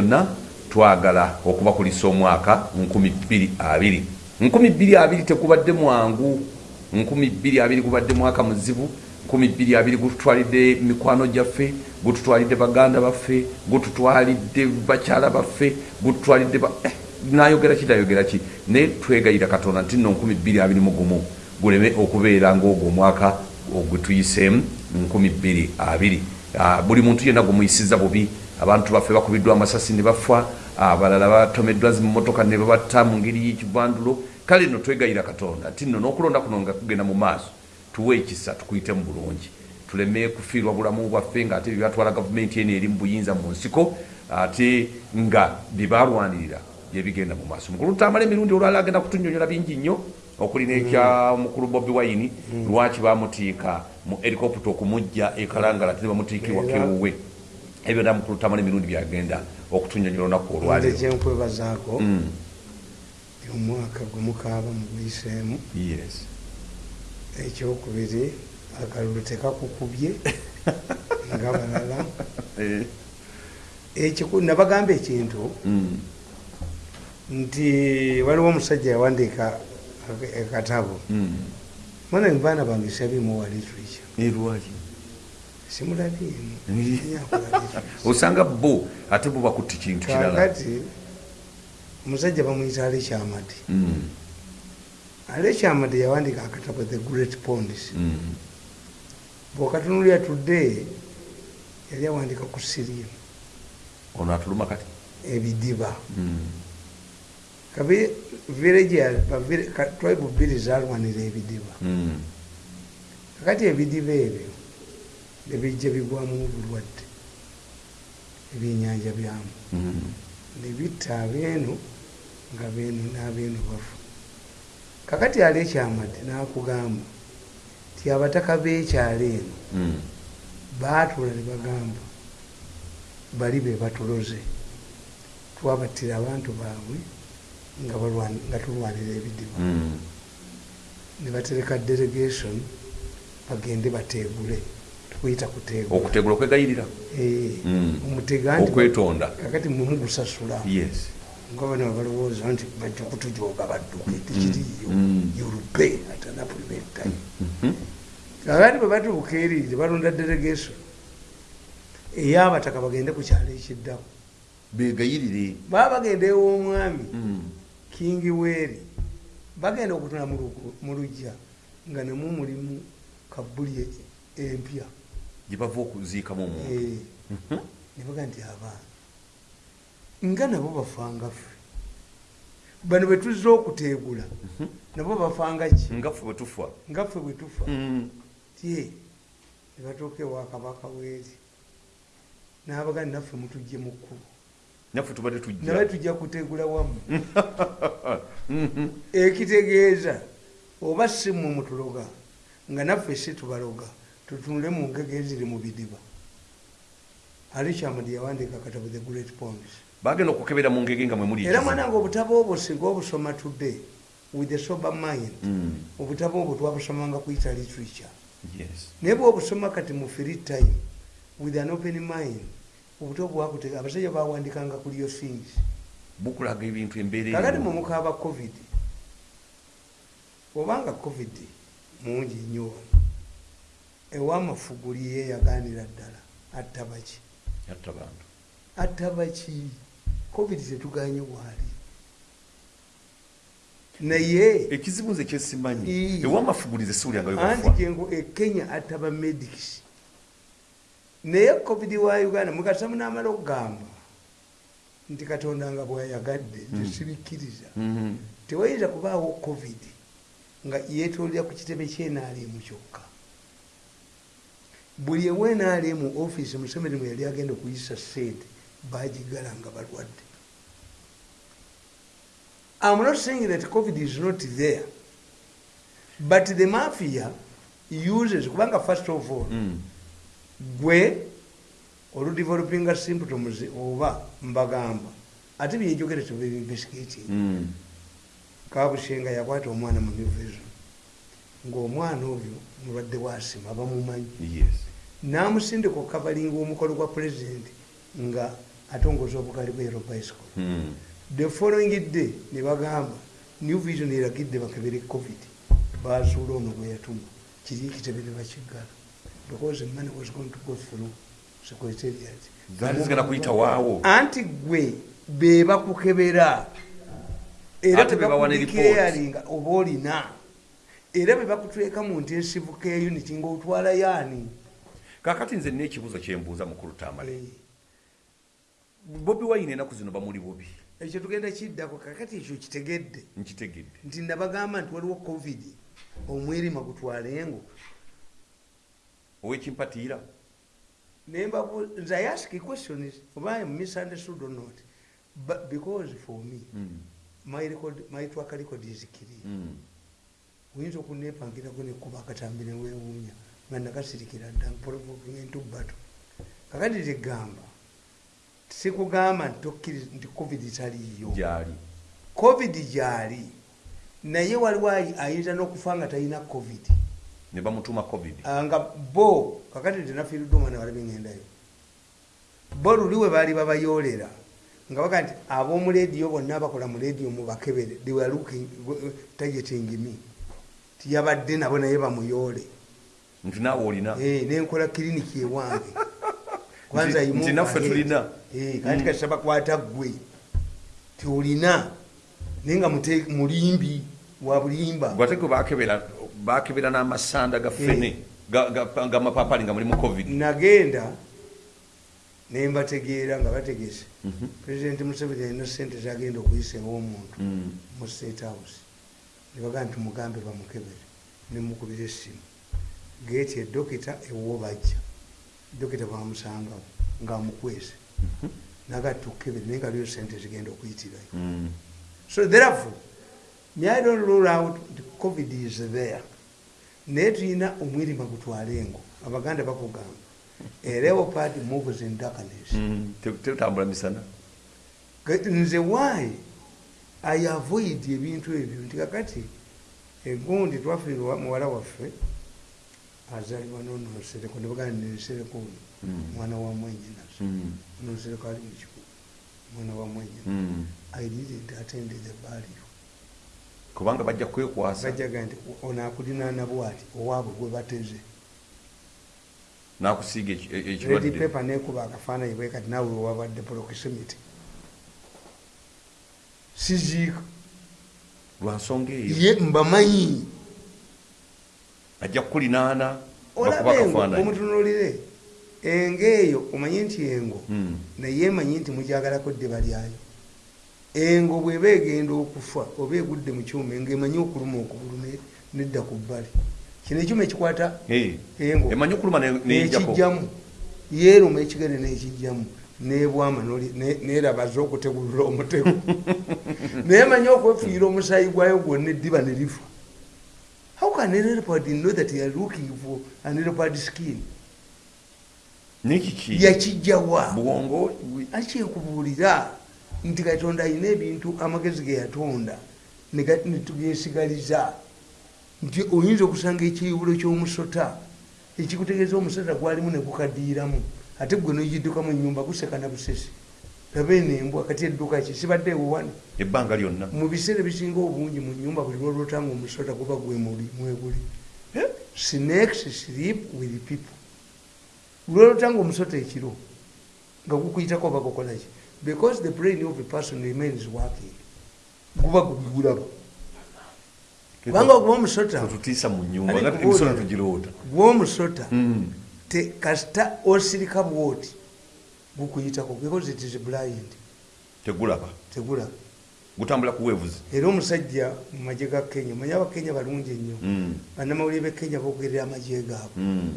byonna twagala okubakulisa omwaka 2020 2020 tekubadde mwangu. 2020 gubadde mwaka muzibu. 2020 gututwalidde mikwano gyaffe gututwalidde baganda baffe gututwalidde bakyala baffe gututwalidde ba... eh, nayogera ki nayogera ki? Naye twegayira katonda nti nno 2020 gumu. Guleme okubeera ngaogwo omwaka ogwetuyiseemu 2020 Ah, buli muntu yenna gumuyisiza bubi abantu baffe bakubiddwa amasasi ne bafa abalala batomeddwa zimotoka ne babatta mu ngeri y'ekivandulo kale nno twegayira katonda nti nno n'okulonda kuno nga kugenda mu maaso tuwe ekisa tukuyite mu bulungi. Tuleme kufiirwa bulamu bwaffe ngaate byebyatwala gavumenti eno eri mu buyinza mu nsiko ate nga byebalwanirira byebigenda mu maaso. Mukulu tutamala emirundi olwala agenda kutunyonyola bingi nnyo okuli nekya mukulu bobi wayini lwaki bamutiika mu helicopter okumujja ekalangala ate bamutiikibwa kewuwe ebyo na mukulu tamala emirundi byagenda okutunyonyola olunaku nze olwaleero kyenkwebazaako Mm, omwaka gumukaaba muguyiseemu yes. ekyokubiri akalulu tekakukubye nga balala. Eh, nabagamba ekintu mm, nti waliwo omusajja yawandiika ak- akatabo mm. mwana mubaana bange sabimu wa literature osanga bo ate bo bakutte kintu kirala. kakati omusajja bamuyita alekyamadi Mm, alekyamadi yawandiika akatabo the great ponds. Mm. bwokatunulya tudde yali awandika ku sirimu ono atuluma kati? Ebidiba. Mm, kabe village tribe bbiri zalwanira ebidiba. Kakati ebidiba ebyo nebijja bigwamu obulwadde ebyenyanja byamu Mm. nebitta abeeno nga beeno n'abeeno bafu kakati ali ekyamadi n'akugamba nti abataka b'ekyalo eno Mm. baatula ne bagamba bali be batuloze twabattira abantu baabwe nga tulwanira ebidiba Mm. ne batereka delegation bagende bategule tukuyita kutegula. Okutegula okwegayirira. Eh, Mm. omutega okwetonda. Kakati mwemugusasula yes. Nga bano balowooza nti bajja kutujoga badduke tekiriyo Mm. yulube atanapulimentai Mhm. kakati bwe batuuka eri tebalonda delegation ey'abataka bagende ku kyalo ekiddako begayirire. Baba bagenda ew'omwami Mm. kingi weeri. Bagenda okutula mu lujja nga nemwo mulimu kabuli e- empya gye bava okuziikamu omuntu. Eh, Mhm. ne baga nti abaana. Nga nabo bafanga ffe. Bano bwe tuzza okuteegula nabo bafanga ki? Nga ffe bwe tufa. Nga ffe bwe tufa. Mm. tye ne batuuka ewa kabaka weeri n'abaga naffe mutujje mu kkubo. Naffe tubadde naye tujja tujja kuteegula wamu. Mhm. ekitegeeza oba si mmwe mutuloga nga naffe si tubaloga tutunule mu ngege eziri mu bidiba ali kyamadi yawandiika katabo the great poems bagenda okukebera mu ngege nga mwe muli era ekizibu. mwana nga obutabo obwo singa obusoma today with a sober mind Mm. obutabo obwo twabusomanga kuyita literature yes naye bwobusoma kati mu free time with an open mind obutabo bwakutega abasajja bawandikanga ku lyo things bukulaga ebintu embeera kakati erimu. mumukaaba covid obanga covid mungi nnyo ewamafuguli yeyaganira ddala atta baki. Atta baki. Covid tetuganye bwali. Naye ekizibu nze kyesimanyi. Ewamafugulize siwulyangayo anti bafa gengo ekenya atta bamedics naye covid wa uganda mukasa munamala okugamba nti katonda nga bwayagadde tesirikkiriza Mhm. tewayinza kubaawo covid nga yetolera ku kitebe kyenaalemu kyokka buli ewenaalemu offisi museveni mwe yali agenda okuyisa sente bagigala nga balwadde. I'm not saying that covid is not there but the mafia uses kubanga first of all Mm. gwe oludevelopinga symptoms oba mbagamba. Ate byenjogere tebeinvestigating Mm. kabushenga yakwata omwana mu new vision ngaomwana oyo mulwadde wasima bamumanyi. Yes namusindika okukavalinga omukolo gwa pulezidenti nga atongoza obugali bwero bicycle. Mm. the following day ne bagamba new vision eragidde bakebere covid. Bazuula ono gwe yatuma. Kiri kitebe ne bakiggala? Because money was going to go through secretariat zigenda kuyita waawo. Anti gwe be bakukebera era be bebakudikiraringa oba olina. Era bebakutweka mu intensive care unit ngaotwala yaani kakati nze nekibuzo kyembuuza mukulu tamale. Bobi wayine enaku zino bamuli bubi ekyo tugenda kiddako kakati ekyo kitegedde? Nkitegedde. Nti nabagamba nti waliwo covid omwerima gutwalengo owekimpatiira nembabu nze i ask questions oba I am misunderstood or not? But because for me Mm. my record my track record is clear. Mm. oyinza okunepangirako nekuba akatambi newewuunya nga nakasirikira dda mpolovokinga entubbato kakati tegamba sikugamba nti covid taliiyo gyali covid gyali naye waliwo ayi- ayinza n'okufa nga talina covid ne bamutuma covid nga bo kakati tenafiiruddumana balabe ngendayo bo luli we baali babayoolera nga baga nti ab'omu lediyo bonna abakola mu lediyo mubakebere tagetingimi tiyabadde nabo naye bamuyoole nti naawe olina. Eh, nenkola kiriniki ewange. Kwanza Nti- naffe tulina. Eh, kati kasita bakwata ggwe. Ti olina naye nga mulimbi wa bulimba. Gwate gwe bakebera n'amasanda ga fene ga- ga- ga mapapali nga mulimu covid. Nagenda nembategeera nga bategese. Mhm. pulezidenti museveni alina sente zagenda okuyisa ew'omuntu Mm. mu state house. Nebaga nti mugambe bamukebere nemukubira essimu geeti edokita ewo bajja dokita bamusangawo ngaamukwese naga tukebere naye nga liyo sente zigenda okuyitirayo Mm. so therefore me i don't rule out the covid is there. Naye tulina omwirima gutwalengo abaganda bakugamba a leopard moves in darkness. Mm. Te- tetambula misana. Nze why i avoid ebintu ebyo? Nti kakati egundi twafiirwa muwala waffe azalibwa nonosereko nebaganda nensereko oyo Mm. mwana wa mwenyinazo Mm. nosereko ali mukikugu mwana wa mwenyina. Mm. i didn't attend the burial kubanga bajja kwekwasa. Bajaga nti ono akulinana bwati owaabwe gwe bateze. Nakusiiga eki- e- nekuba akafaananyi bwe kati naawe wabadde proximity siziika. Lwa nsonga eyo. Ye mbamanyi ajja kukulinaana olabe engo omutunulire engo eyo omanye nti engo Mm. naye emanyi nti mujagalako ddeba lyayo engo bweba egenda okufa oba egudde mu kyuma engo emanyi okuluma okugulu ne- nedda ku bbali. Kino ekyuma ekikwata engo. emanyi okuluma ne- nejjako nekijjamu yeeruma ekigere nekijjamu nebwama nerabaza okutegulula omutego. Naye manyi okwefiira omusayi gwayo gwonna eddiba ne lifa can a leopard know that you are looking for an leopard skin. Nekiki yakijjawa bwongo. Akyenkubuulira nti katonda alina ebintu amagezi ge yatonda netugesigaliza nti oyinza okusanga ekiyibulo ky'omusota ekikutegeeza omusota gwalimu negukaddiiramu ate gwe nogidduka mu nyumba guseka na busesi laba eno embwa kati edduka ki sibadde ewowano ebbanga lyonna. Mu biseera ebisinga obungi mu nyumba buli lwolwotanga omusota guba gwemuli mweguli snakes sleep with people. Lwolwotanga omusota ekiro nga gukuyitako oba gukolaki because the brain of a person remains working. Guba gugulaba kubanga oguba omusota tutiisa mu nyumba Ali nga kubuulira. emisolo tugiroota gwomusota Mm. kasita osirika bwoti gukuyitako because it is blind. Tegulaba. Tegulaba gutambula kuweevuzi era omusajja mu magye ga kenya omanye abakenya balungi ennyo. Mm. bannamawulire bekenya bogerera amagye gaabwe. Mm.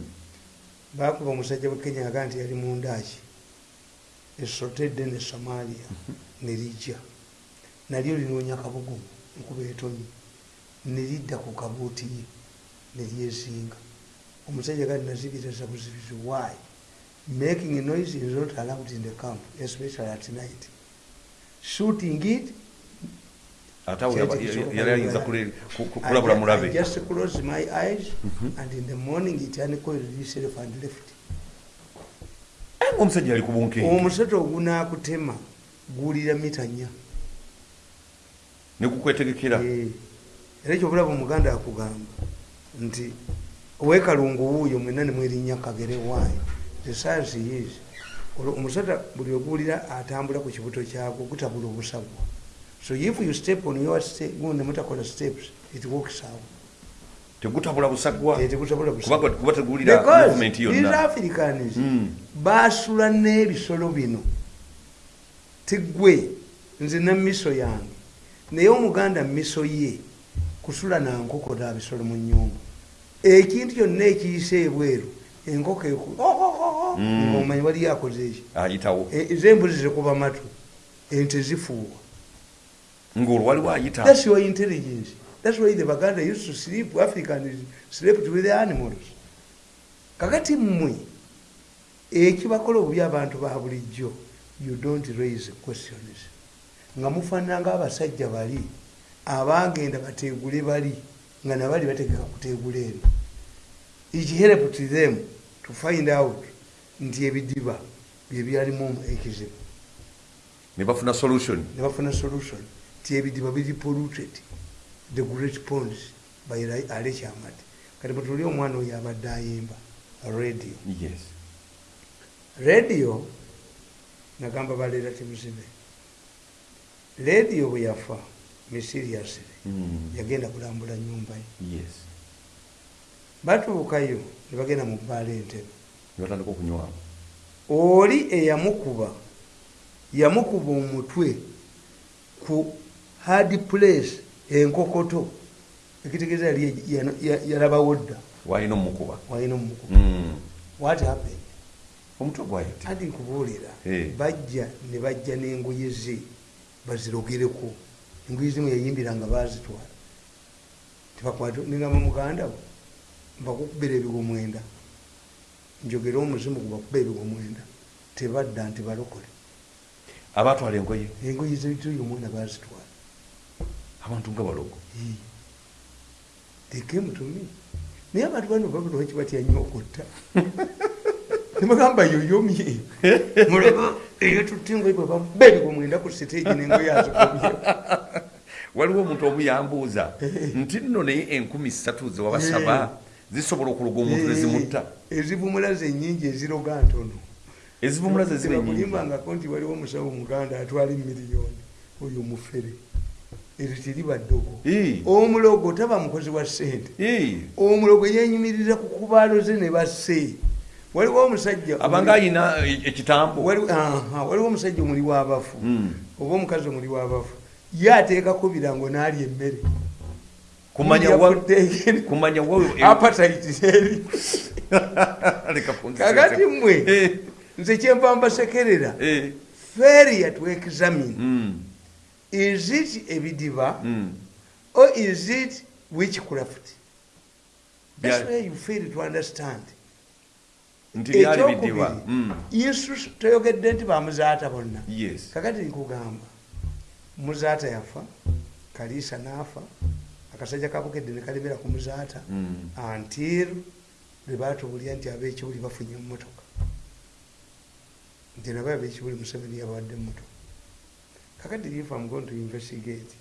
bakuba omusajja wekenya yaga nti yali mundaaki esotedde ne somalia nerijja nalyo linoonya kabugumu nkuba etonyi. Neridda ku kabuuti ye neryesinga omusajja gati nazibiriza buzibizi why making a noise is not allowed in the camp especially at night. Shooting it ate awo yali ayinza kulabula I mulabe. just close my eyes and in the morning it uncoiled itself and left. Naye ngaomusajja ali ku bunkenke. Omusota ogunaakutema guwulira mita nnya. Nekukwetegekera Eh, era ekyobulaba omuganda akugamba nti owekalungu wuuyo mwena nemwerinnya kagere waayo science is olwo omusota buli oguwulira atambula ku kibuto kyagwo gutabula obusagwa so if you step on your ste- gundi mutakola steps it works out. Tegutabula busagwa? Eh, teguwulira africans Mm. basula n'ebisolo bino. Tigwe nze namiso yange. Naye omuganda miso ye kusula nankoko nabisolo mu nyumba ekintu kyonna ekiyise ebweru enkoko eku Mm. Omanyi wali akoze eki ayitawo E- ezembuzi zikuba matu ente zifuuwa ngaolwo waliwo ayita That's your intelligence. That's why the Baganda used to sleep, Africans slept with the animals. Kakati mmwe, ekibakola obubi abantu ba bulijjo, you don't raise questions. Nga mufaanana ng'abasajja bali, abagenda bateegule bali, nga nabali bategeka kuteegula eri. It help to them to find out nti ebidiba bye byalimu ekizibu. ne bafuna solution? Ne bafuna solution. Ti ebidiba biri polluted the great ponds by Ra- ale kyamati kati mutuli omwana oyo abadde ayimba radio. Yes. Radio nagamba baleera timuzibe radio bwe yafa mysiriously Mm. yagenda kulambula nyumba ye. Yes. Batuukayo ne bagenda mu bbaala entebe ne batandika okunywamu oli eyamukuba yamukuba omutwe ku hard place enkokoto. Ekitegeeza yali ya- ya- yalabawo dda. Walina omukuba. Walina omukuba. Mm. what happened? Omutwe gwayite andi nkubuulira. Bajja ne bajja n'engoye ze bazirogereko. Engoye zimu yayimbira nga bazitwala tebakwata ningamba muganda we mbakukubira ebigo mwenda njogera omuzimu gubakuba ebigo mwenda tebadda nti balokole. Abatwala engoye? Engoye zituyo omwana bazitwala. Abantu nga balogo? Tekemutumi naye abantu bano babulwaki batya nnyo okutta? Nemugamba yoyomye mulaba eyo tutte engoye bwe bakuba ebigo mwenda ku siteegi n'engoye azikomye waliwo omuntu omu yambuuza nti nno naye enkumi ssatu zewabasaba zisobola okuloga omuntu nezimutta ezivumula zenyingi eziroga ntono. Ezivumula ze ziba enyingi tebakulimbangako nti waliwo omusawo muganda atwala emiliyoni oyo mufere eryo teriba ddogo. Eh. omulogo taba mukozi wa ssente. Eh, omulogo yenyumirira ku kubaalo ze ne basse waliwo omusajja abanga ayina e- ekitambo. Waliwo- omusajja omuli w'abafu Mm. oba omukazi omuli w'abafu ye ateekako birango n'alya emmere kumanya Kulya wa ku ddeeke. kumanya wa appetite eri leka kunzisese. kakati mmwe Eh, nze kyenva mbasekerera eh, failure to examine. Mm, is it ebidiba mm. or is it witchcraft? That's where you fail to understand. Ekyokubiri Mm, yesu toyogedde nti bamuzaata bonna. Yes. Kakati nkugamba muzaata yafa kaliisa naafa akasajja kabukedde nekalemera ku muzaata Mm. until lwe batubulya nti abekibuli bafunye mumotoka nti nabo abekibuli museveni yabawadde mumotoka kakati if am going to investigate.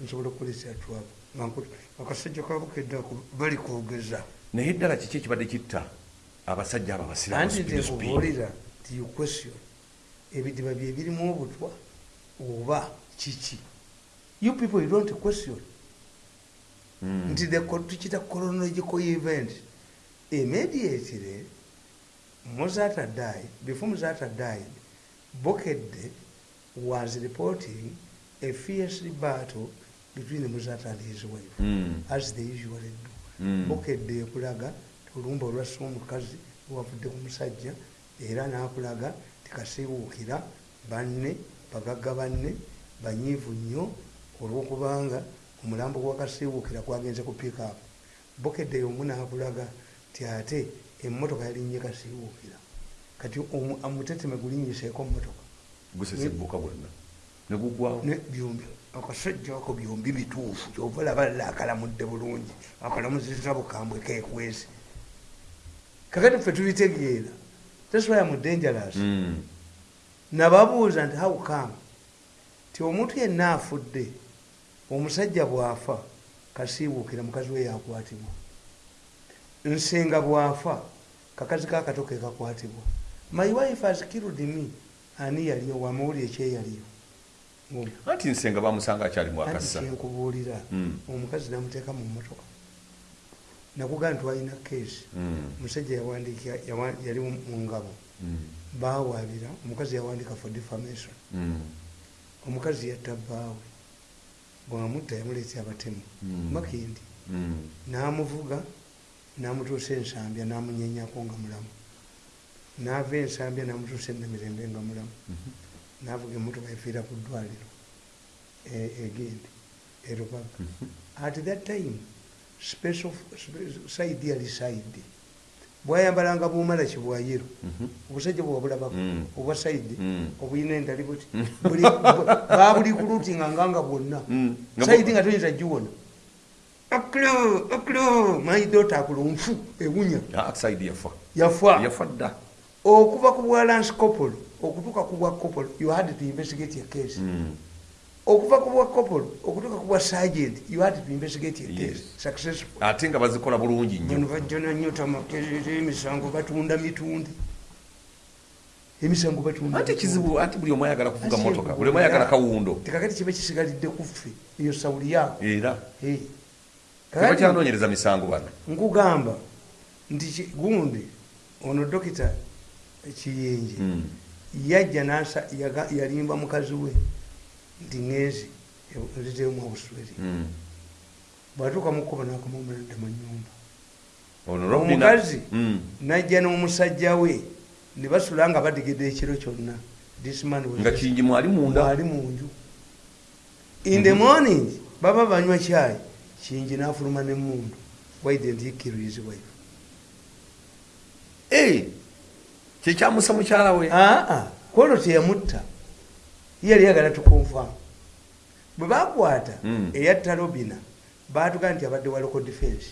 Nsobola okukolesa twabo akasajja kabukedde ako bali kwogeza. Naye ddala kiki ekibadde kitta abasajja abo abasiramu anti speed, speed. ntenkubuulira ti question. Ebidiba bye birimu obutwa oba kiki? You people you don't question. Mm. Nti the co- tukita chronological event immediately muzata died before muzata died bokedde was reporting a fierce battle between muzata and his wife Mm. as they usually do Mm. bokedde ekulaga olumba olwassa omukazi wavudde ku musajja era n'akulaga tikasiiwuukira banne bagagga banne banyiivu nnyo olwokubanga omulambo gwakasiiwuukira gwagenze ku pikapu bokedde omu n'akulaga ti ate emmotoka yalinnye kasiiwuukira kati omu- omuteteme gulinnyiseeko mmotoka gusesebbuka bwonna negugwawo ne byombi. Akasajja ako byombi bituufu. Kyova laba la akalamudde bulungi. Akalamuziza bukambwe kekwezi kakati ffe tubitegeera thats why am dangerous. Mm. nababuuza nti how come? Ti omuntu yenna afudde omusajja bwafa kasiibuukira mukazi we yakwatibwa. Nsenga bwafa kakazi kakato ke kakwatibwa. My wife has killed me. Ani yaliyo? Wamuwuli ekyeyaliyo anti nsenga bamusanga akyalimu akassa? kyenkubuulira Mm. omukazi namuteeka mu motoka nakugaa nti walina keesi Mm. omusajja yawandika yawa- yali mu ngabo. Mm. bawaabira omukazi yawandika for defamation. Omukazi yatta bbaawe bwamutta yamuleetya abatemu Mm. makindi Mm. n'amuvuga n'amutuusa ensambya n'amunyenyako nga mulamu n'ava ensambya n'amutuusa enamirembe nga mulamu Mhm. n'avuga emmotoka efiira ku ddwaliro e- egende erubaga Mhm. at that time special spe- side yali side bwayambalanga bumala kibwayiro Mhm. obusajja bwewabulabako Mm. obwa saidi Mm. obuyina endali buti Buli- babuli kulutinga nganga bwonna Mm. Saidi nga toyinza giwona oklo oklo maidota akulunfu ewunya Ah, side yafa yafa yafa dda okuva ku bwa lance copolo okutuuka ku bwa copolo you had to investigate your case Mm. Okuva ku bwa copolo okutuuka ku bwa sergeant you had to investigate your case successful ate nga bazikola bulungi nnyo. Bajjana nnyo tamakerere emisango batunda mitundi emisango batunda mitundi. kizibu anti buli omu ayagala kuvuga motoka buli omu ayagala kawundo. Tekakati kibe kisigalidde kuffe eyo sawuli yaako era? Tebakyanoonyereza misango bano? Nkugamba nti gundi ono dokita kiyenje Mm. yajja yalimba mukazi we nti ŋezi nzitemu obusweri Mm. bwatuuka mukuba nakamumulanda mu nyumba. Omukazi Mm. najja n'omusajja we ne basula nga badigedde ekiro kyonna. This man was nga just- kingi mwali munda. ali munju in the morning baba banywa kyayi kingi nafuluma nemundu why didn't he kill his wife? Eh, kyekyamusa mukyala we. Aa kwolwo teyamutta ye yali yagala tukonfam bwe bakwata Mm. eyatta robina batugaa nti abadde wa local defense.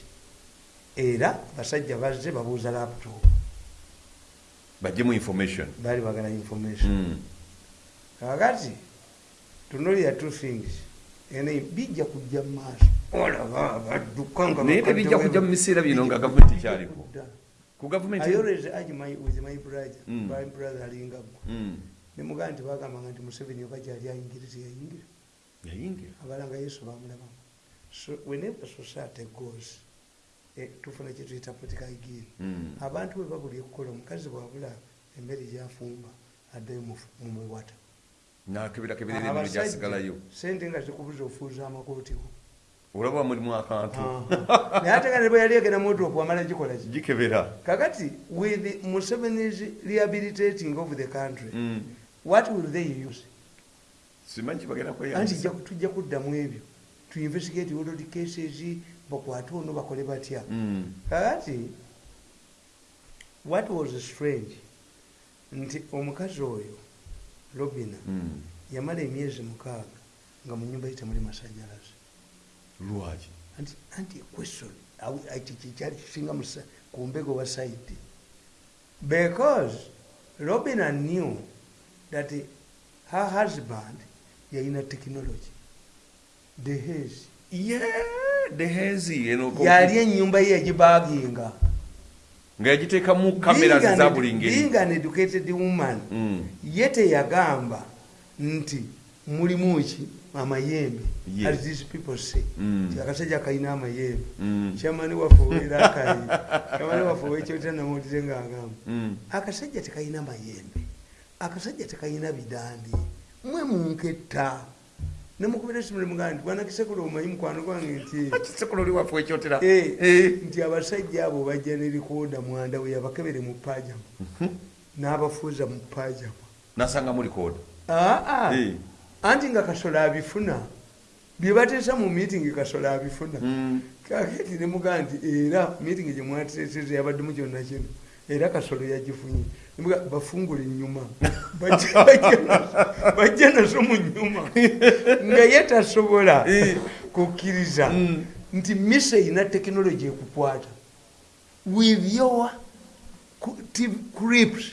Era basajja bazze babuuza laptop. Bajjemu information. Baali bagala information. Mm. kakati tunulira two things. Ene bijja kujja mu maaso. Olaba badduka naye tebijja kujja mu biseera bino nga gavumenti kyaliko Kudda. ku gavumenti I always urge my, with my brother, Mm. my brother alinga gwe Mm. Nemugaa nti bagambanga nti museveni oba gyali ayingiriza yayingira. Abalanga yesu bamulabamu. So whenever society goes tufuna kyetuyita political gain Mm. abantu bwe babuli ekukola omukazi bwabula emmere gyafumba addayo mu- mu miwata nakeberakeberera emirimu gyasigalayo. sente nga zikubuza ofuuza amakootiwo olaba mulimu akantu. Naye ate nga ne bwe yali egenda motopu amala gikola ki? Gikebera. Kakati with museveni's rehabilitating of the country Mm. What will they use? Anti tujja kuddamu ebyo. To investigate world cases bakwate ono bakole batya? Kakati what was strange? Nti omukazi oyo robina Mm. yamala emyezi mukaaga nga mu nyumba ye temuli masanyalaze lwaki? Anti anti question kyekyali kisinga musa- ku mbego wa saidi because robina knew that her husband yalina technology the haze Yeah, dehezi eno ko- yali enyumba ye yagibaginga nga yagiteekamu kamera Being an za edu- buli ngeri being an educated woman Mm. ye teyagamba nti mulimu ki amayembe Yes. as these people say Mm. Nti akasajja kalina amayembe Mm. kyamani waffe owera akayi kyamani waffe owekyotera namawulire ngaagamba Mm. akasajja tekalina mayembe akasajja tekalina bidandi mwe munketta nemukubira esimu nemugaa nti bwanakisekula omanyi mukwano gwange nti kisekulu oli waffe ekyotera Eh, Eh. nti abasajja abo bajja ne likoda mwanda we yabakebere mu pajama. N'abafuuza mu pajama. Nasanga muli kooda aa Eh. anti nga kasolo abifuna. Bye bateesa mu meeting kasolo abifuna. Mm. kakati nemugaa nti era meeting gye mwateeseza yabaddemu kyonna kino era kasolo yagifunye bafungule enyuma. Bajja- nazo- mu nyuma. Nga ye tasobola kukkiriza Mm. nti misa erina tekinologi ekukwata. With your clips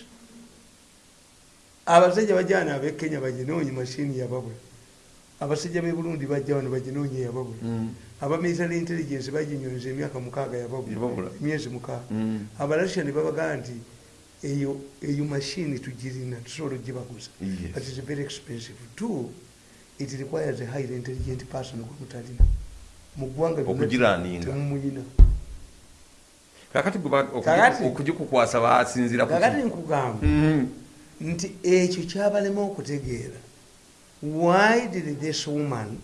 abasajja bajana abekenya baginoonye mashini yababula abasajja be burundi bajja wano baginoonya yababula Mm. aba military intelligence baginyonyeza emyaka mukaaga yababula emyezi mukaaga. Mm. abalasha ne babagaa nti eyo eyo mashini tugirina tusobola ogibaguza. Yes. but it's very expensive two it requires a highly intelligent person gwe mutalina mu ggwanga temumuyina kakati okugikukwasa basinzira kakati. nkugamba. Mhm. nti ekyo kyabalema okutegeera. Why did this woman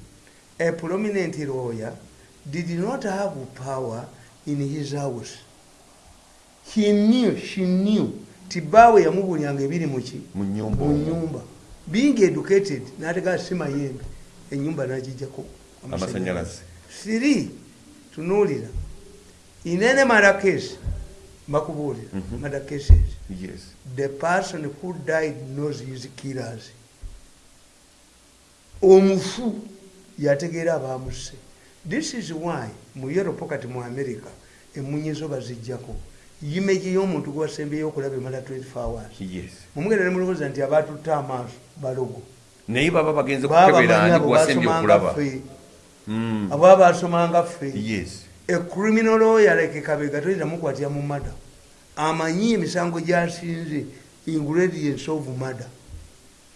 a prominent lawyer did not have power in his house? He knew she knew tibaawe yamubulyanga ebiri muki Mu nyumba being educated natega si mayembe enyumba nagijjako Amasanyalaze. siri tunuulira. Inene marakesi mbakubuulira Mhm. madacases Yes. the person who died knows his killers. Omufu yategeera abamuse this is why mu europe kati mu america emunyizo bazijjako yimeji y'omuntu gwasembeyo okulaba emala 24 hours. Yes. mumugenda nemulowooza nti abatutta amaaso balogo. Naye baba bagenze kukebera babamanyi ani abo gwasembye okulaba? ffe. Mm. abo abasomanga ffe. Yes. a criminal lawyer like kabega toyinza mukwatira mu mada amanyi emisango gyasinze ingredients of mada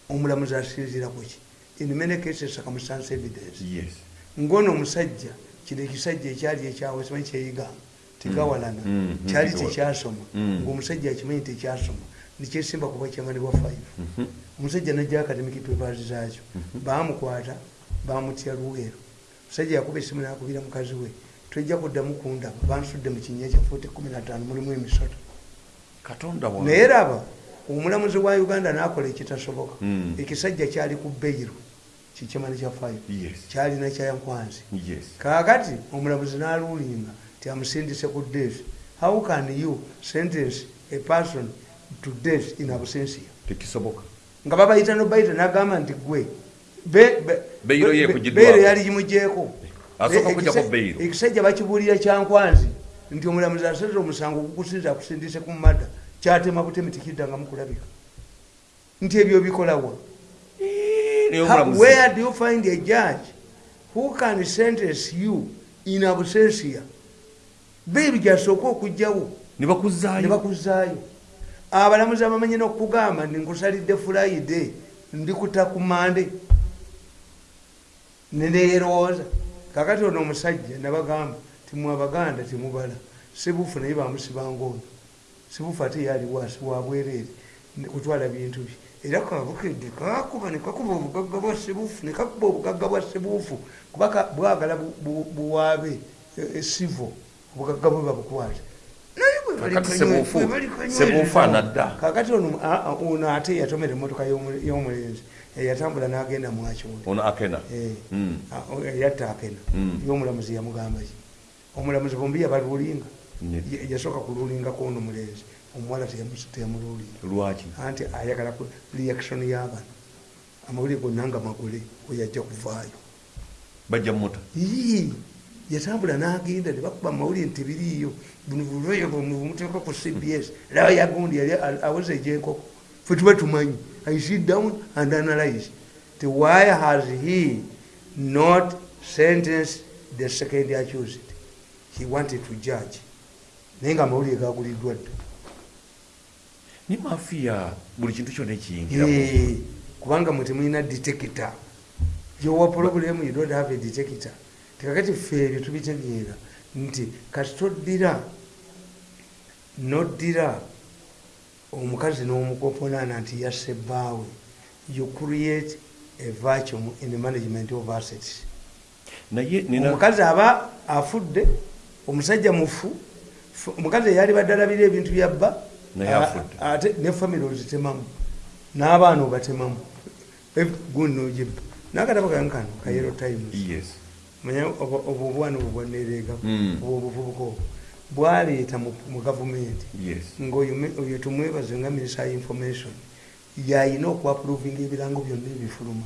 omulamuzi asinzira kuki in many cases circumstance evidence. Yes. ngono omusajja kino ekisajja ekyali ekyawe simanyi kyeyigamba tegawalana kyali tekyasoma ngaomusajja akimanyi tekyasoma nikyesimba kuba kyamanibwa 5 Mhm. omusajja najja academic papers zaakyo bamukwata bamutya luweero omusajja yakuba esimu nakubira mukazi we. Tojja kuddamu kundaba bansudde mu kinnya kya 15 mulimu emisota katonda wa naye raba omulamuzi wa uganda nakola ekitasoboka. Mm. ekisajja kyali ku beyiro kikimani kya 5 Yes. kyalina kyayankwanzi Yes. kakati omulamuzi nalulinga ti amusindise ku death how can you sentence a person to death in absensia tekisoboka nga babayita nobayita nagamba nti gwe be- be- Beyiro ye be- kugiddwako. beyiro yali gimugyeko Asooka kujjako ekisa- beyiro. ekisajja bakibuulira kyankwanzi nti omulamuzi asaze omusango gukusinza akusindise ku mada kyatema butemi tikiddangamu kulabika nti ebyo bikolawa where do you find a judge who can sentence you in absensia beyiro gyasooka okugjawo. Ne bakuzaayo ne bakuzaayo abalamuzi abamanyi nokugamba ndi nkusalidde fulaide ndikuta ku mande neneerowooza kakati ono omusajja nabagamba timwe abaganda timubala sibufu naye bamusibanga ono sibufu ate yaliwasi wabwereere kutwala bintu bye. Era kabukedde kakuba nekakuba obugagga bwa sibufu nekakuba obugagga bwa sibufu. Kuba bwagala bu- bu- buwaabe e- esivo obugagga bwe naye bwe bali Kakati ono ate yatomera emotoka y'omu- y'omulenzi eyatambula n'agenda mwakyonda ono akena? Eh, Mm. a- o- yatta akena. Mm. y'omulamuzi yamugamba ki? Omulamuzi bombi yabalulinga Ne- Ya- yasooka kululingako ono mulenzi omuwala teyamu- teyamululinga lwaki? Anti ayagala reaction y'abano amawulire gonna nga magule weyajja kuvaayo. Bajja mumota Ii, yatambula n'agenda ne bakuba amawulire nti tebiriiyo buno bulweyo bumuteeka ku cbs laba yagundi yali a- aweza egyenkoko fe tuba tumanyi i sit down and analyze. Ti why has he not sentenced the second accused. He wanted to judge. Naye nga amawulire gaguliddwa dda. Ne mafiya buli kintu kyonna ekiyingiramu Eh, kubanga mwe temulina detector. Yowa problem you don't have a detector tekakati ffe ebyo tubitegeera nti kati toddira noddira omukazi n'omukoponaana nti yasse bbaawe you create a vacuum in the management of assets. Omukazi aba afudde omusajja mufu fu- omukazi eyali baddalabira ebintu byabba Naye a- afudde. ate ne famire ozitemamu n'abaana obatemamu. Gundi nogibba nakatabo kange kano kayero times. Yes manya obwo obwana obwo bwanereega obwo obuvubuka obwo bwaleeta mu gavumenti ngaoyo tumwebaze nga minisita information yayina okuaprovinga ebirango byonna ebifuluma.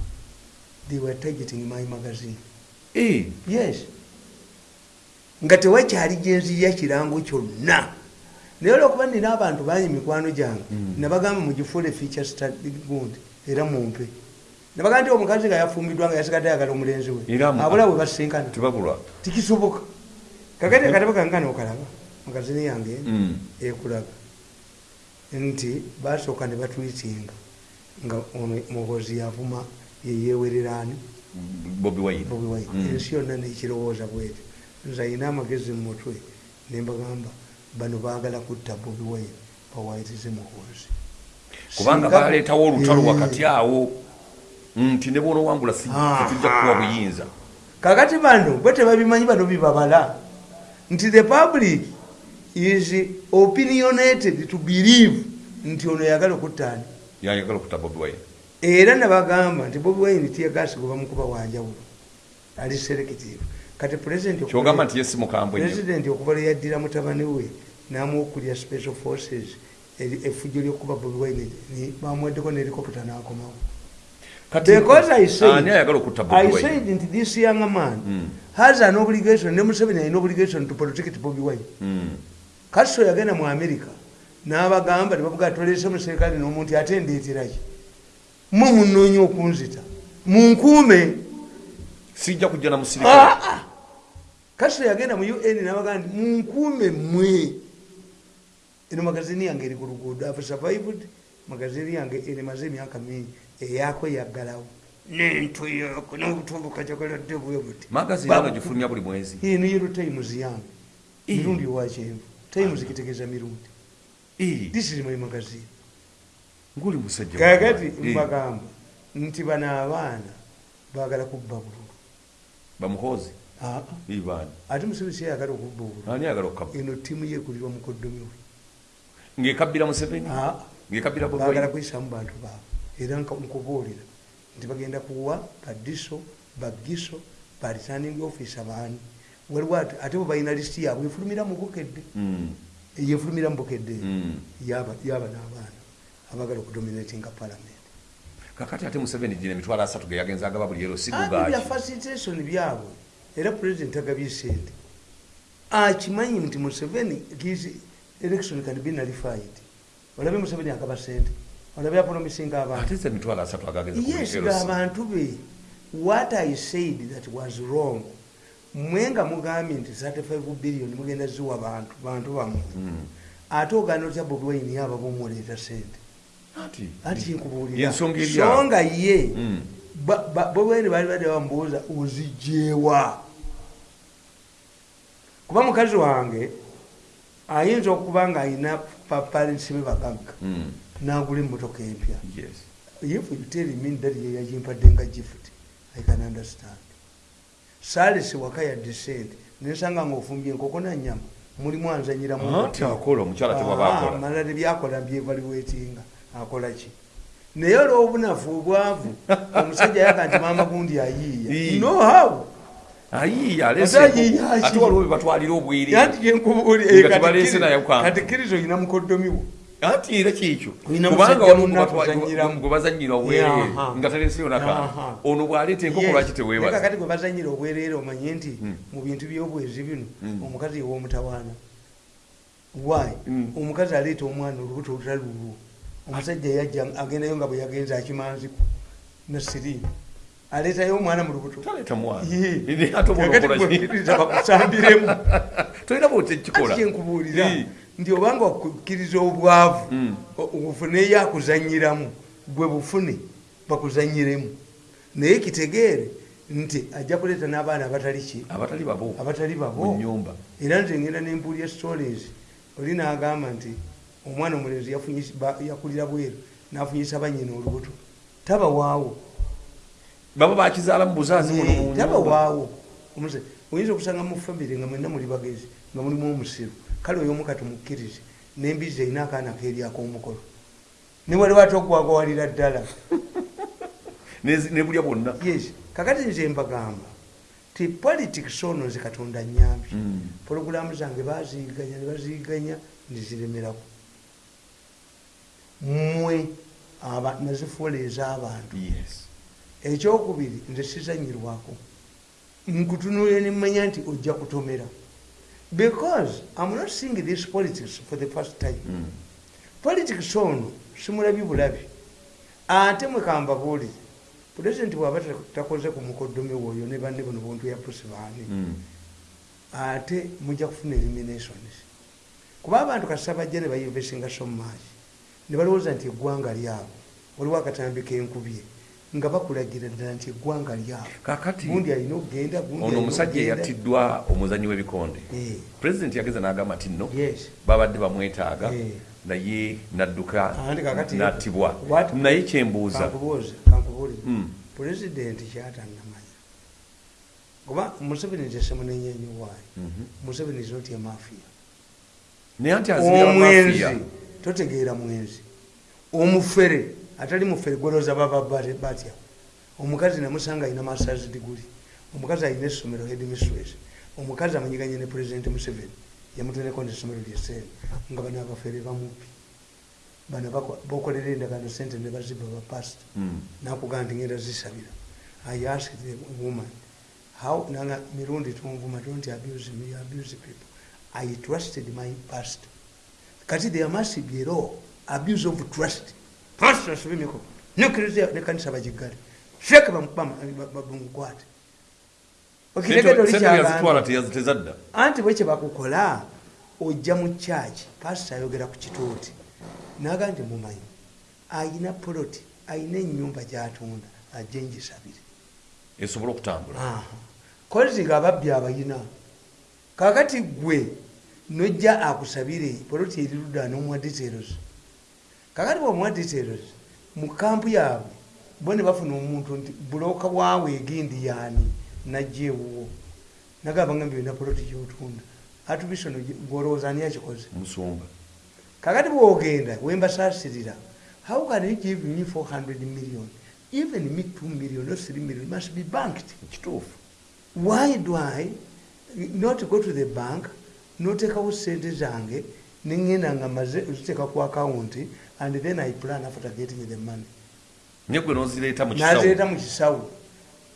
They were targeting my magazine. Eh, yes. Nga tewakyali gyenziya kirango kyonna. Naye olwokuba nina abantu banyi mikwano gyange Mm. nabagamba mugifuule feature study gundi era mumpe nabaga nti omukazi nga yafumbiddwa nga yasigadde ayagala omulenzi we. Abula we basinkana tebabulwa tikisoboka. Kakati akatabo kankana okalaba magazini yange Mm. ekulaga. Nti basooka ne batwitinga nga ono muhozi yavuma yeyewererani bobi wine. Bobi wine. Mm. ensi yonna nekirowooza bwetyo. Nze ayina amagezi mu mutwe nembagamba bano baagala kutta bobi wine bawayirize muhozi kubanga baleetawo olutalo wakati awo nti ne bwona owangula si Ah. tujja kuwa buyinza. Kakati bano bwe tebabimanyi bano bibabala nti the public is opinionated to believe nti ono yagala okuttaani yayagala okutta bobi wine. Era nabagamba nti bobi wine tiyagasi gwe bamukuba wanjawulo ali selective. Kati president kyogamba nti yesi mukambwe nnyo president okuva lwe yaddira mutabani we namuwokulya special forces effujjo lyokuba bobi wine bamuweddeko nelikopita nakomawo. Kati- because I said, okutta I said nti this young man Mm. has an obligation ne museveni alina obligation to protect bobi wine. Mm. kaso yagenda mu america n'abagamba nebavuga tolese muserikale n'omuntu ate ndeeteraki mwe munoonya okunzita. Munkuume. Sijja kujja na musirikale Ah, ah. yagenda mu un n'abagamba nti munkuume mmwe. Eno magazini yange eri ku luguudo have survived magazini yange erimaze emyaka mingi eyako yaggalawo nentuyoko n'obutumbuka jagaladde bwe buti. Magazini ano gifulumya buli mwezi. Niyo times yange mirundi owakyenvu times kitegeeza mirundi. Eh, this is my magazine. Nguli musajja kakati mbagamba nti bano abaana baagala kubba bululu. Ibaani ate museveni siyagala okubba obululu eno tiimu ye ekulirwa mukoddomi we. Ng'ekabbira museveni? Ng'ekabbira wine kuyisamu bantu baabwe era nkubuulira nti bagenda kuwa badiso bagiso bariturning office abaani. Waliwo ate ate bwe balina lisiti yaabwe efulumira mu bukedde. Mm. yefulumira mu bukedde Mm. yaba n'abaana abaagala okudominatinga palamenti kakati ate museveni gina emitwalo asatu ge yagenza agaba buli ero bya sigugaki facilitation byabwe. Era pulezidenti agabye sente akimanyi nti museveni election can be nullified. Olabye museveni agaba sente olabye apromisinga abantu. Ate ze emitwalo asatu agagenza ku yes buli ero si- abantu be what i said that was wrong. Mwe nga mugambye nti 35 billion mugenda ziwa bantu bantu bammwe Mm. ate ogaana otya bobi wine yaba bomuleeta sente? Ati anti nkubuulira. Ensonga eri awo. songa ye. Mm. Ba- bobi wine baali badde bamubuuza ozigyewa kuba mukazi wange ayinza okuba nga ayina papalensi be bagagga. Mm. Nagula emmotoka empya. Yes. If you tell me dadi yeyagimpadde nga gift i can understand. Salesi waka ya descent nensanga nga ofumbye enkoko nanyama mulimu anzanyiramu anti akola omukyala tewaba akola. malala byakola byevaliwetinga akola ki? Naye olwobunafu obwavu omusajja yaga nti mama gundi ayiiya. Ii. no how? Ayiiya Ate ayiiya ate ki? waliwo bebatwalira obwere anti Nga tebaleese naye kwanga. genkubuulikatikirizo oyina mukoddomiwo anti era Oyina kubanga musajja waliwo munnaku gwe batwa- kuzanyiramu. gwe bazanyira obwerere Yaha. nga taleseyo naka Yaha. ono bwaleeta enkoko lwaki teweebaza kakati gwe bazanyira obwereere omanye nti Mm. mu bintu byobwezi bino Mm. omukazi ew'omutawaana why Mm. omukazi aleeta omwana olubuto olutali lulwo omusajja yajja agendayo nga bwe yagenza akimanziku nasiriini aleetayo omwana mu lubuto kakati gwekkiriza bakusambiremu tolina bwotekikola kyenkubuulira. Nti obanga okukkiriza obwavu Mm. o- obufuneyo akuzanyiramu gwe bufune bakuzanyiremu. Naye kitegeere nti ajja kuleeta n'abaana abatali ki? Abatali babo. Era nze ngenda nempuulya stories oli n'agamba nti omwana omulenzi yakulira bweru n'afunyisa banyina olubuto. Tabawaawo baba bakizaala mu mu nyumba tabawaawo oyinza okusanga mu famire nga mwenna muli bagezi nga mulimu omusiru kale oyo omuka tumukkirize nembizi erina akaana keeryako omukolo. Ne waliwo ate okugwagwalira ddala? Nebulya bwonna? Yes. Kakati nze mbagamba ti politics ono nze katonda nyambye Mm. pologulamu zange baziganya ne baziganya ndiziremerako mmwe nazifuula ez'abantu. Ekyokubiri nze sizanyirwako. Nkutunulire nemanya nti ojja kutomera because i'm not seeing this politics for the first time. Mm. politics ono simulabi bulabi. Ate mwekambabuulire pulezidenti bwaba ta- takoze ku mukoddomi woyo ne banne buno buntu ya pusi baani Mm. ate mujja kufuna eliminations. Kuba abantu kasita bajja ne bayinvesinga so much. Ne balowooza nti eggwanga lyabo waliwo akatambi kenkubye nga bakulagira ddala nti eggwanga lyabo kakati gundi alina okugenda ono omusajja eyatiddwa omuzanyi w'ebikonde. Eh, pulezidenti yageza n'agamba nti nno babadde bamwetaaga Eh. naye nadduka n'attibwa. naye kyembuuza. Pulezidenti kyatanamanya kuba museveni tesemunenyenyi waayo Mhm. museveni is not a mafia. Naye anti azibira omwenzi mafiya totegeera mwenzi. Omufere atali mufere gwoloza baba batya. Omukazi namusanga alina masters diguli omukazi alina essomero headmistress omukazi amanyiganye ne president museveni. Yamutereko nesomero lyesene nga bano abafere bamupi. Bano bokolera endagano sente ne baziba bapasita Mm. nakugaa nti ngenda zisabira. I asked the woman how nanga mirundi tunvuma don't abuse me abuse people. I trusted my pastor kati there must be a law abuse of trust pastor asubimiko nekereza nekanisa bagigale sheke bamukwate okiregedo sente yazitwala likyagambye teyaz- tezadda anti bwekye bakukola ojja mu kyaki pasita ayogera ku kituuti. Naga nti mumanyi ayina poloti ayina enyumba gyatunda ajje ngisabire. Esobole okutambula. Kozi nga ababbi abayina. Kakati gwe nojja akusabire poloti eri ludda nomuwa details kakati bwomuwa details mu kampu yaabwe bo ne bafuna omuntu nti buloka bwawe egindi yaani? Najja ewuwo. Nagamba nga byolina poloti gyotunda atubisono gwolowooza ani akikoze musumba kakati bwogenda wembasasirira how can you give me 400 million? Even me 2 million or 3 million must be banked. Kituufu. Why do i not go to the bank notekawo sente zange nengenda nga maze oziteka ku akawunti and then i plan after getting the money. Naye gwe nozireeta mu kisawo nazireeta mu kisawo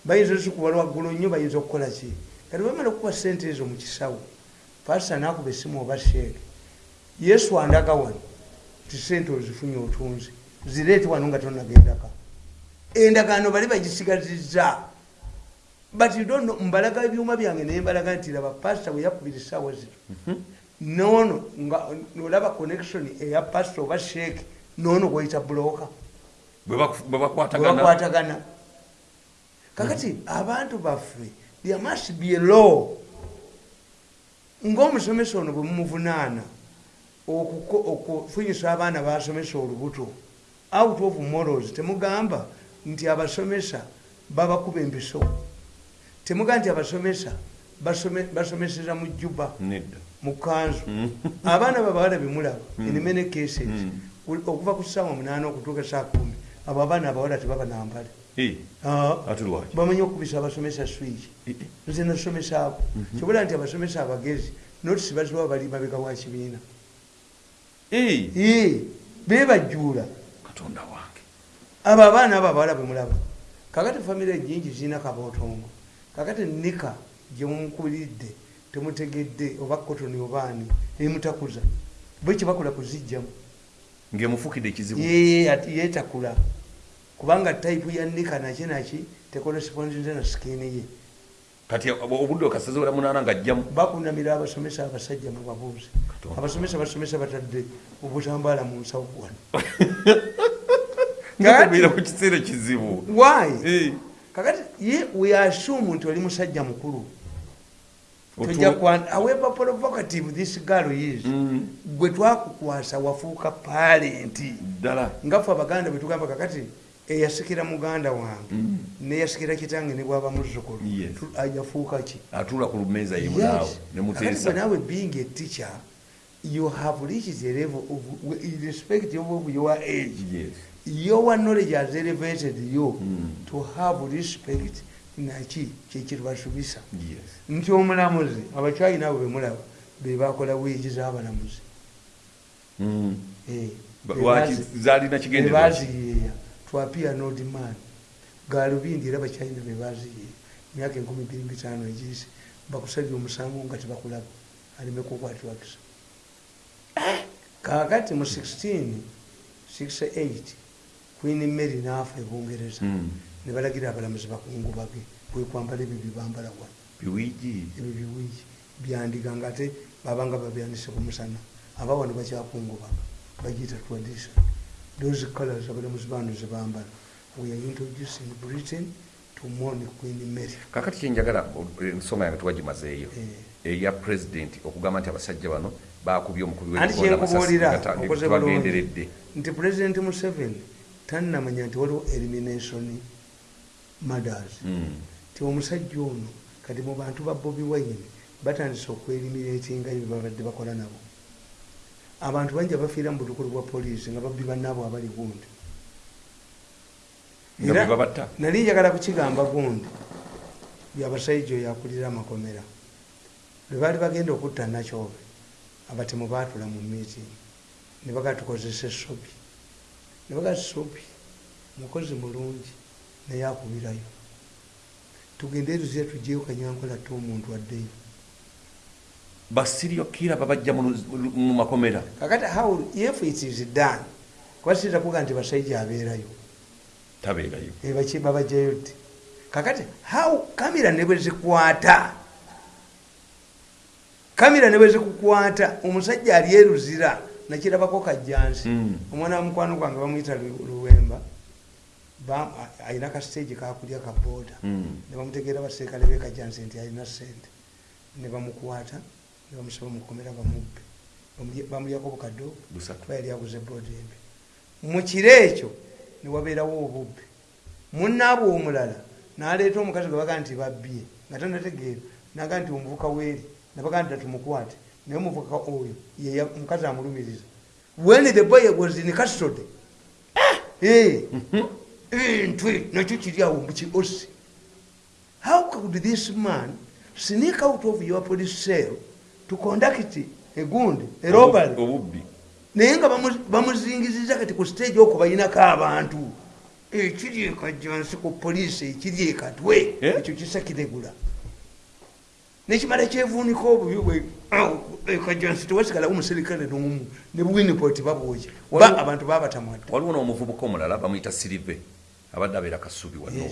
bayinza ozikuba lwaggulu nnyo bayinza okukola ki? Kati bamala okuba sente ezo mu kisawo pasita nakuba esimu oba sheeke yesu andaga wano ti sente ozifunye otunzi zireete wano nga tonagendaka. Endagaano bali bagisigazizza. But you don't know mbalaga ebyuma byange naye mbalaga nti laba pasita bwe yakubira essaawa zino noono nga olaba connection eya pasita oba sheeke noono gweyita bulooka bwe baku- bwe bakwatagana. Bakwatagana. Kakati abantu baffe there must be a law. Ngaomusomesa ono bwe mumuvunaana okufunyisa abaana basomesa olubuto. Out of morals temugamba nti abasomesa babakuba empiso. Temugamba nti abasomesa basome- basomeseza mu juba nedda mu kanzu Mm. abaana babawala bemulaba Mm. in many cases Mm. okuva ku ssaawa munaana okutuuka saa kumi abo abaana abawala tebaba nambale. Ah, bamanyi okubisa abasomesa swiki Eh, eh. nze nasomesaako kyobola nti abasomesa abagezi notisi bazibawa bali mabega wa kibiina. Ee, bebajuula katonda wange. Abo abaana abo abawala bemulaba kakati famire nyingi zirina kabootongo. Kakati nika gyemumukulidde temutegedde oba kotoni obaani emutakuza bwe kyebakola kuzijjamu ng'emufukidde ekizibu yeetakula kubanga tayipu ya nika naki naki tekoresponzinze na sikini ye. Kati obudde okasaze wera munaana ng'ajjamu bakunamira abasomesa abasajja mubabuuze Katonda. abasomesa basomesa batadde obutambaala mu nsawo wano. Ngakubeera ku kiseera ekizibu why? Eh, kakati ye weassume nti oli musajja mukulu however provocative this girl is Mm, gwe twakukwasa wafuuka palenti ngaffe abaganda bwetugamba kakati eyasikira muganda wange Mm. neyasikira kitange ne bwaba muzzukulu yafuuka ki? Atuula ku yemunaawe Kakati nemuteesa bwe naawe being a teacher you have reached a level of irrespective of your age. Yes. your knowledge has elevated you Mm. to have respect naki kyekiribasubisa nti omulamuzi abakyayi naabo bemulaba bebakola wiigi z'abalamuzi. Mm. Eh, Ba- be lwaki bazi- zaalina be kigendererwa baziyeeya twapia nodman galubindi era bakyayina be baziyeeya emyaka enkumi bbiri mitaano egiyise bakusabye omusango nga tebakulaba aleme kukwatirwakisa kakati mu 16 68 queen mary naafa ebungereza Mm. Ne balagira abalamuzi bakungubage kwekwambala ebyo byebambala wano biwigi. Ebyo biwigi. Byandiga nga ate babanga babyandise ku musana. Aba wano bakyakungubaga bagiyita tradition. Those colors abalamuzi bano zebambala we are introduced in britain to mourn queen mary. Kakati kyenjagala ensonga yange tuwagimazeeyo Eh. eya president okugamba nti abasajja bano bakubye omukubi tebagenderedde nti president museveni tannamanya nti waliwo elimination mothers Mm. ti omusajja ono kati mu bantu ba bobi wine batandise okwelimiratinga ebyo babadde bakola nabo. Abantu bangi abafiira mu butukulu bwa poliisi nga babbi bannaabo abali gundi. Era- nali njagala kukigamba gundi byabasajja oyo akulira amakomera. Lwe baali bagenda okutta nakyobe abatemu baatula mu meeting ne baga tukozesa esobi ne baga sobi mukozi mulungi naye akubirayo tugende eruzira tugyeyo kanyankola te omuntu addeyo. Basirio kira babajja mu makomera. Kakati how if it is done kuba siza kuga nti basajja abeerayo? Tabeerayo. Ebaki babajjayo ddi kakati how kamera ne bwe zikwata? Kamera ne bwe zikukwata omusajja ali eruzira nakirabako kajjansi. Mm. omwana wa mukwano gwange bamuyita Lu- luwemba alina kastage kakulya ka boda. Mm. ne bamutegeera baserikale be kajjansi nti alina sente ne bamukwata ne bamusaba mukomera bamubbe. Bamulya- bamulyako bukadde obwo. Busatu. Kuba yali aguze boda embi. Mu kiro ekyo ne wabeerawo obubbi munnaabwe omulala n'aleeta omukazi gwe baga nti babbye nga tanategeera naga nti omuvuka weeri nabaga nti datumukwate naye omuvuka oyo ye omukazi amulumiriza. When the boy was in custody Eh, eh, ntwe nakyo kiri awo mukiosi how could this man sneak out of your police cell to conduct a gundi a robbery? obubbi. Naye nga bamu- bamuzingiziza kati ku stage okwo bayinako abantu. Ekiri ekajjansi ku poliisi ekiri ekatwe Eh? ekyo kisakiregula nekimala kyevuunika obubi bwe ekajjansi tewasigalawo muserikale nomu ne winipot babwoja ba abantu babatamwadde waliwo n'omuvubuka omulala bamuyita sirive abadde abeera kasubi wano.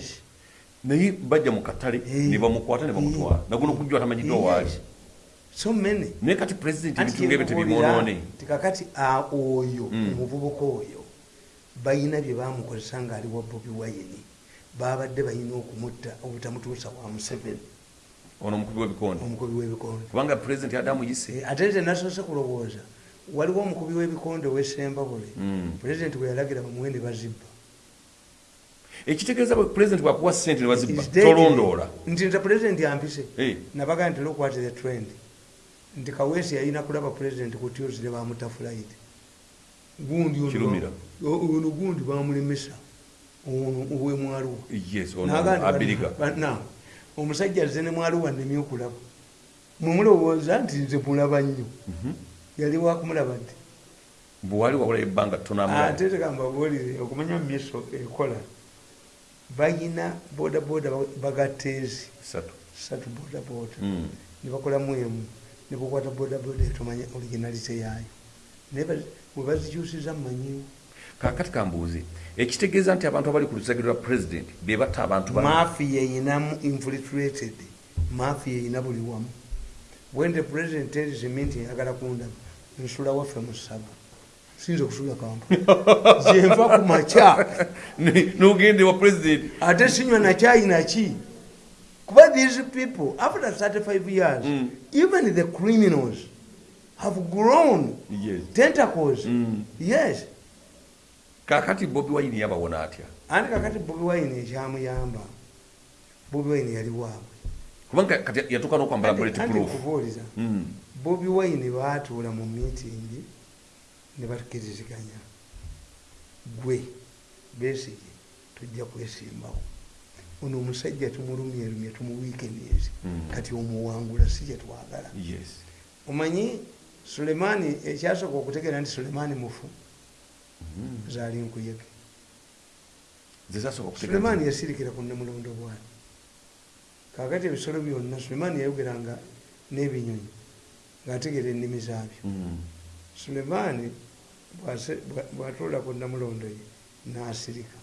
Naye bajja mu katale ne bamukwata ne bamutwala. Naguno okujjwa tamanyiddwa waali. So many. Naye kati pulezidenti ngaebyo kyekubuulira tebimwonoone nti kakati a- oyo Mm. omuvubuka oyo balina bye bamukozesa ngaali wa bobi wayini babadde balina okumutta obutamutuusa wa museveni. Ono omukubi w'ebikonde omukubi w'ebikonde kubanga pulezidenti yadde amuyise. Eh, ate nze nasoose kulowooza. Waliwo omukubi w'ebikonde ow'essembabule Mm. pulezidenti bwe yalagira bamuwe ne bazibba ekitegeeza pulezidenti bwakuwa sente ne bazibba Is dead. tolondoola. Nti nze pulezidenti ampise Eh. nabaga nti look what the trend. Nti kaweesi yalina kulaba pulezidenti ku tuesday bamuta flight. Gundi ono- gundi bamulemesa ono owemwaluwa omusajja azze ne mwaluwa nemye okulaba mwemulowooza nti nze mulaba nnyo. Mhm. yali wakumulaba nti? Bwewali wawula ebbanga tonamulaba ate tekambabuulire okumanya miso ekola bayina bodaboda bagateezi satu. Satu bodaboda. Mm. nebakolamu emu. Nebakwata bodaboda etomanya originalite yaayo. Naye ba- webazikyusiza mumanyiwo kakati kambuuze ekitegeeza nti abantu abali ku lusagiro lwa pulezidenti be batta abantu ba mafiya eyinamu infiltrated. Mafiya eyina buli wamu. When the president tells me nti ayagala kundaba. Nsula waffe mu saba siyinza okusula kampa gyenva ku makya. N'ogende wa pulezidenti ate sinywa nakyayi naki kuba these people after 35 years Mm. even the criminals have grown yes. tentacles. Mm. yes. Kakati bobi wayini yabawona atya? Anti kakati bobi wine ekyamuyamba? Bobi wine yali waabwe. Kubanga kati yatuuka n'okwambala bullet Anti proof. nkubuuliza Mm. bobi wine baatuula mu meeting ne bakiriziganya gwe besige tujja kwesimbawo. Ono omusajja tumulumyerumye tumuwiike myezi Mm. kati omuwangula si kyetwagala yes. Omanyi sulemaani ekyasooka okutegeera nti sulemaani mufu? Mm. zaali nkuyege. Sulemaani yasirikira ku nemulondo bwati kakati ebisolo byonna sulemaani yayogeranga n'ebinyonyi ngaategeera ennimi zaabyo. Mm. sulemaani bw'ase- bwa- bw'atuulako namulondo ye n'asirika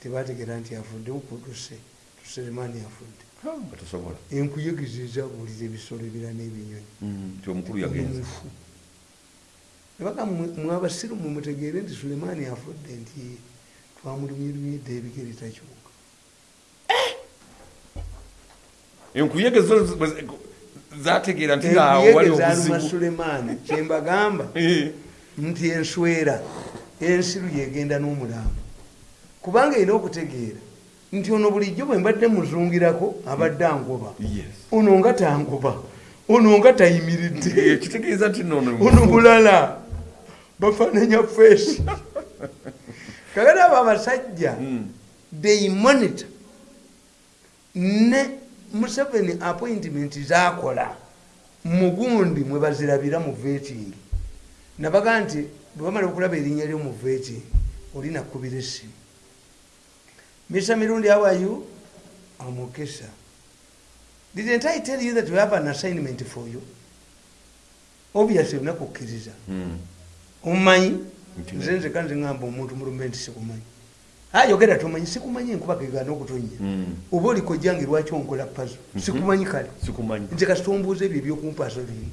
tebategeera nti afudde ukuduse tusulemaani afudde enkuyegezi ezabuulira ebisolo ebira n'ebinyonyi Mm, nti omukulu yagenze omufu nebaga mwabasiru mumutegeere nti sulemaani afudde nti twamulumyerumyedde ebigere takyuka enkuyege zo bwe- zategeera nti awo wali obuzibu sulemaani kyembagamba Eh, nti enswera ensiru yegenda n'omulambo. Kubanga erina okutegeera nti ono bulijjo bwe mbadde muzungirako abadde angoba. Ono nga tangoba. Ono nga tayimiridde. Ono mulala. Bafaananya feesi kakati abo abasajja Mm. they monitor. Ne museveni appointment zakola mugundi mwe bazirabira mu veting nabaga nti bwe bamala okulaba erinnya lyo mu veting oli nakubira essimu. Misa mirundi awayu amukesa didn't i tell you that we have an assignment for you? Obviously onakukkiriza Mm. omumanyi? Nze nzeka nzingamba omuntu mulumbe nti sikumanyi. Ayogera tomanyi sikumanyi enkuba kegana okutonya Mm. oba olikojjange lwaki onkola pazo sikumanyi kale. Nze kasitombuuza ebyo ebyokumpaaso biri.